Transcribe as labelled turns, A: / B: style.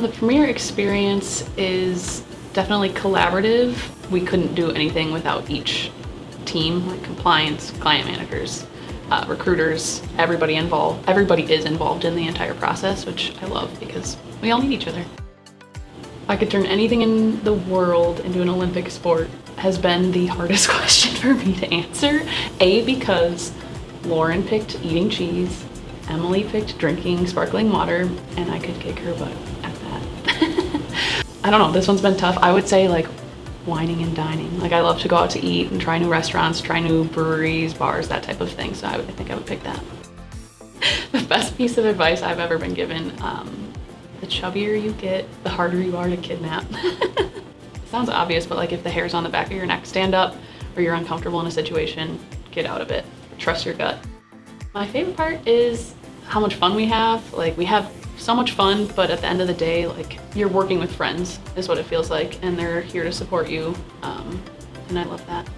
A: the Premier experience is definitely collaborative. We couldn't do anything without each team, like compliance, client managers, uh, recruiters, everybody involved. Everybody is involved in the entire process, which I love because we all need each other. I could turn anything in the world into an Olympic sport has been the hardest question for me to answer. A, because Lauren picked eating cheese, Emily picked drinking sparkling water, and I could kick her butt. I don't know, this one's been tough. I would say like wining and dining. Like I love to go out to eat and try new restaurants, try new breweries, bars, that type of thing. So I, would, I think I would pick that. the best piece of advice I've ever been given, um, the chubbier you get, the harder you are to kidnap. sounds obvious, but like if the hair's on the back of your neck, stand up or you're uncomfortable in a situation, get out of it. Trust your gut. My favorite part is how much fun we have. Like we have so much fun, but at the end of the day, like you're working with friends is what it feels like and they're here to support you. Um, and I love that.